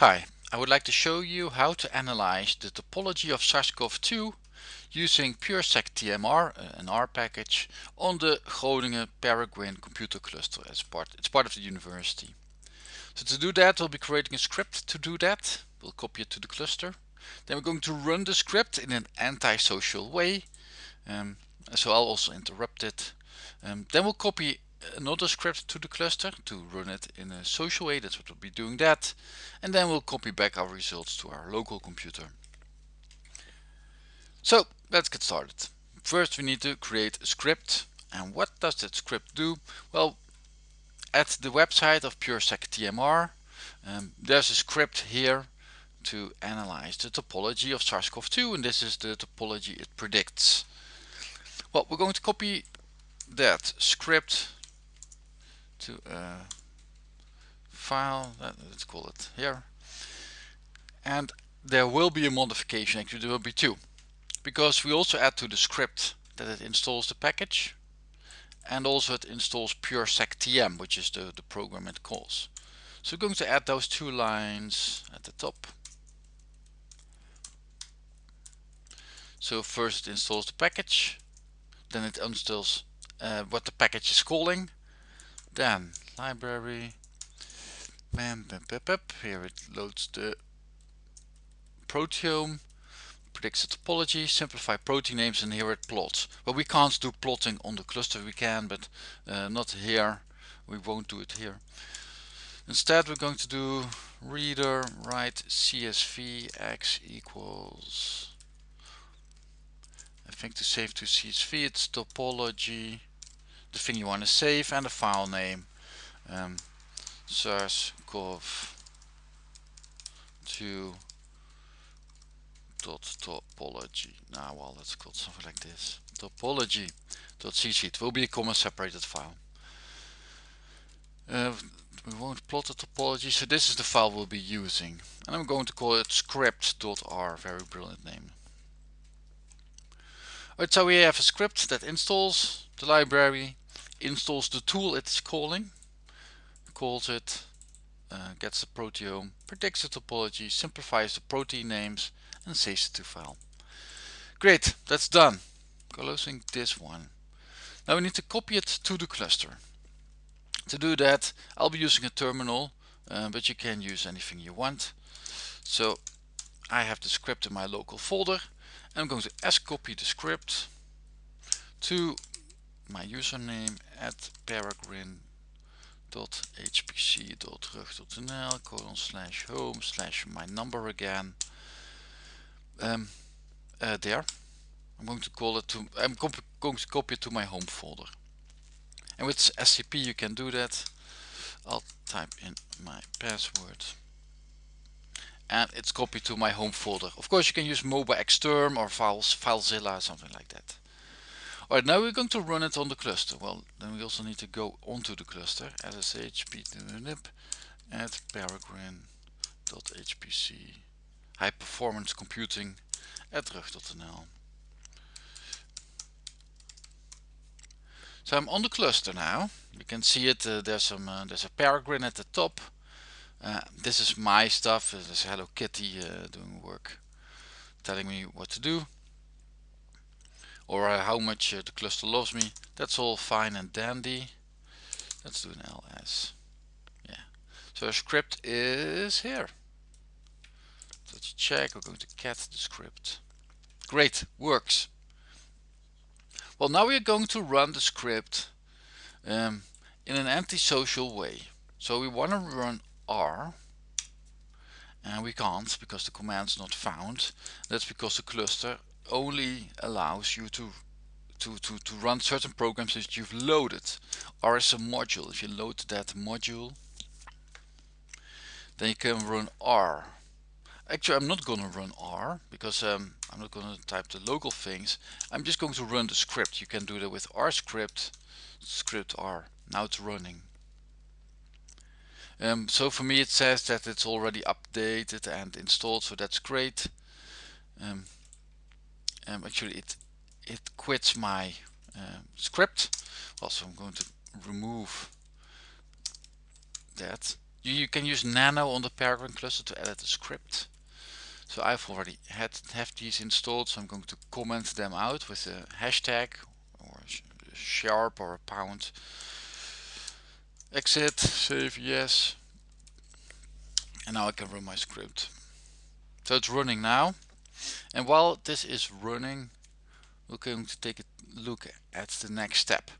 Hi, I would like to show you how to analyze the topology of SARS-CoV-2 using pureseqtmr, uh, an R package, on the Groningen Peregrine computer cluster as part, it's part of the university. So to do that we'll be creating a script to do that. We'll copy it to the cluster. Then we're going to run the script in an anti-social way. Um, so I'll also interrupt it. Um, then we'll copy another script to the cluster to run it in a social way. That's what we'll be doing that. And then we'll copy back our results to our local computer. So let's get started. First we need to create a script. And what does that script do? Well, at the website of pureseqtmr, um, there's a script here to analyze the topology of SARS-CoV-2 and this is the topology it predicts. Well, we're going to copy that script to a file, let's call it here. And there will be a modification, actually there will be two. Because we also add to the script that it installs the package and also it installs PureseqTM, which is the, the program it calls. So we're going to add those two lines at the top. So first it installs the package, then it installs uh, what the package is calling, then library, bam, bam, bam, bam. here it loads the proteome, predicts the topology, simplify protein names and here it plots. Well we can't do plotting on the cluster, we can, but uh, not here, we won't do it here. Instead we're going to do readr write CSV x equals I think to save to CSV it's topology the thing you want to save and the file name. Um, sars-cov 2 dot topology. Now well let's call something like this. Topology dot cc it will be a comma separated file. Uh, we won't plot the topology so this is the file we'll be using. And I'm going to call it script.r very brilliant name. Alright, so we have a script that installs the library, installs the tool it's calling, calls it, uh, gets the proteome, predicts the topology, simplifies the protein names and saves it to file. Great, that's done. Closing this one. Now we need to copy it to the cluster. To do that I'll be using a terminal uh, but you can use anything you want. So I have the script in my local folder I'm going to scopy the script to my username at peregrine.hpc.rug.nl colon slash home slash my number again. Um, uh, there. I'm going to call it to I'm going to copy it to my home folder. And with SCP you can do that. I'll type in my password. And it's copied to my home folder. Of course you can use MobaXterm or Files, FileZilla, something like that. Alright, now we're going to run it on the cluster. Well, then we also need to go onto the cluster, ssh pnip at peregrine.hpc high performance computing at rug.nl. So I'm on the cluster now. You can see it. Uh, there's some. Uh, there's a peregrine at the top. Uh, this is my stuff. This is Hello Kitty uh, doing work, telling me what to do, or uh, how much uh, the cluster loves me. That's all fine and dandy. Let's do an ls. Yeah. So our script is here. Let's check. We're going to cat the script. Great, works. Well, now we are going to run the script um, in an antisocial way. So we want to run R and we can't because the command's not found. That's because the cluster only allows you to to, to, to run certain programs that you've loaded. R is a module. If you load that module, then you can run R. Actually, I'm not going to run R because um, I'm not going to type the local things. I'm just going to run the script. You can do that with R script, script R. Now it's running. Um, so for me it says that it's already updated and installed so that's great um, um, actually it it quits my uh, script also I'm going to remove that You, you can use Nano on the Peregrine cluster to edit the script. So I've already had have these installed, so I'm going to comment them out with a hashtag or a sharp or a pound. Exit, save yes. And now I can run my script. So it's running now. And while this is running, we're going to take a look at the next step.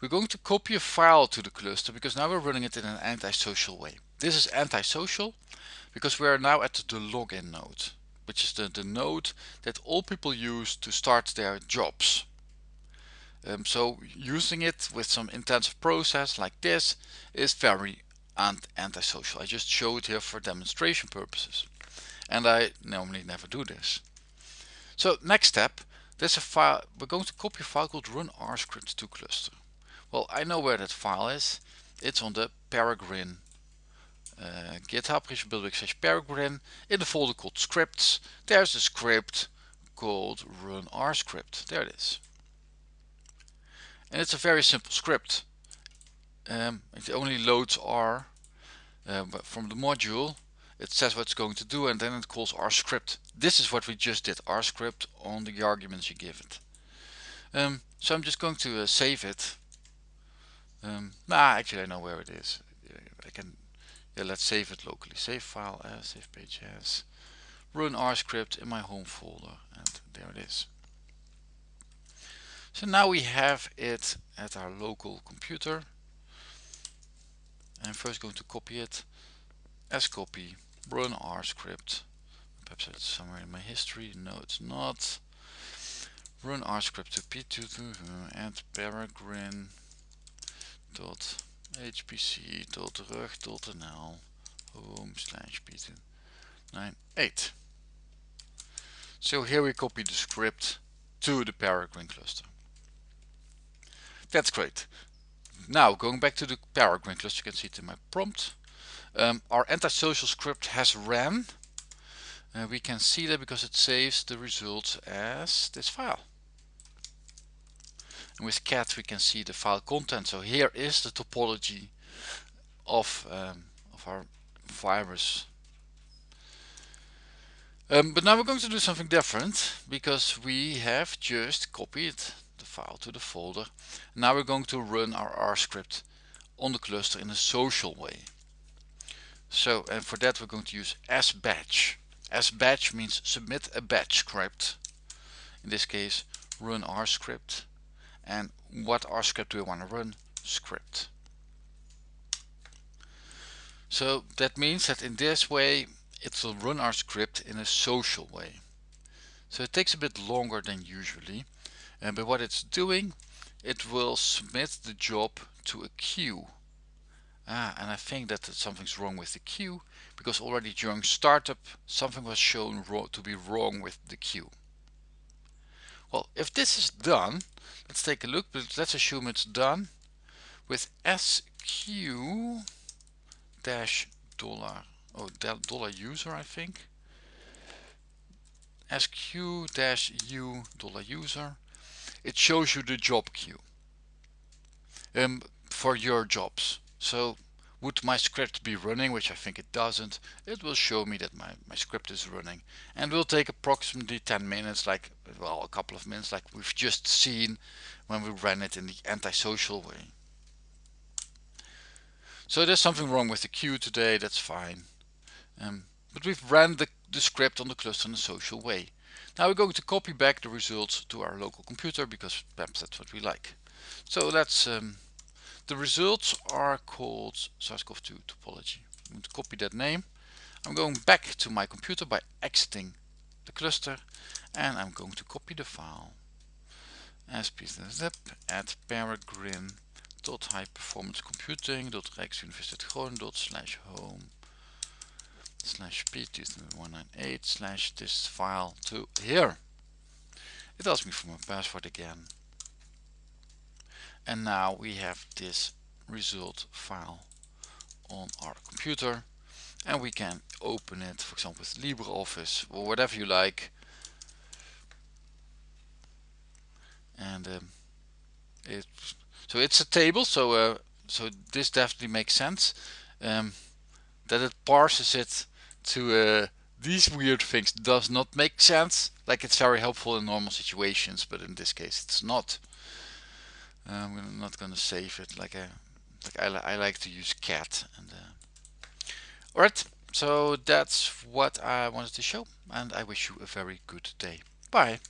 We're going to copy a file to the cluster because now we're running it in an antisocial way. This is antisocial because we are now at the login node, which is the, the node that all people use to start their jobs. Um, so using it with some intensive process like this is very antisocial. I just show it here for demonstration purposes. And I normally never do this. So next step, there's a file, we're going to copy a file called run rscript to cluster. Well, I know where that file is. It's on the Peregrine uh, GitHub building slash Peregrine in the folder called scripts. There's a script called run rscript. There it is. And it's a very simple script. Um, it only loads R uh, from the module. It says what it's going to do and then it calls our script. This is what we just did, our script on the arguments you give it. Um, so I'm just going to uh, save it. Um, nah, actually I know where it is. I can yeah, let's save it locally. Save file as, save page as, run our script in my home folder, and there it is. So now we have it at our local computer. I'm first going to copy it as copy, run R script. Perhaps it's somewhere in my history. No, it's not. Run R script to p2 and peregrine dot hpc.rug.nl home slash p298. So here we copy the script to the Peregrine cluster. That's great. Now going back to the Peregrine cluster, you can see it in my prompt. Um, our antisocial script has ran. Uh, we can see that because it saves the results as this file. And with cat we can see the file content. So here is the topology of, um, of our virus. Um, but now we're going to do something different because we have just copied the file to the folder. Now we're going to run our R script on the cluster in a social way. So and for that we're going to use sbatch. sbatch means submit a batch script. In this case run R script and what R script do we want to run? Script. So that means that in this way it will run our script in a social way. So it takes a bit longer than usually, uh, but what it's doing, it will submit the job to a queue. Ah, and I think that something's wrong with the queue because already during startup something was shown to be wrong with the queue. Well, if this is done, let's take a look, but let's assume it's done with sq dash dollar, oh, dollar user, I think. sq dash u dollar user. It shows you the job queue um, for your jobs. So would my script be running, which I think it doesn't, it will show me that my, my script is running and will take approximately 10 minutes, like, well, a couple of minutes, like we've just seen when we ran it in the antisocial way. So there's something wrong with the queue today, that's fine. Um, but we've ran the, the script on the cluster in a social way. Now we're going to copy back the results to our local computer because perhaps that's what we like. So let's um, the results are called SARS-CoV-2 topology. I'm going to copy that name. I'm going back to my computer by exiting the cluster and I'm going to copy the file as zip at peregrine dot high performance computing dot rijksuniversiteit slash home slash p 198 slash this file to here. It asks me for my password again and now we have this result file on our computer and we can open it for example with LibreOffice or whatever you like and um, it so it's a table so uh, so this definitely makes sense um, that it parses it to uh, these weird things does not make sense. Like it's very helpful in normal situations, but in this case it's not. Uh, I'm not gonna save it like a like I, I like to use cat and uh, all right so that's what I wanted to show and I wish you a very good day. Bye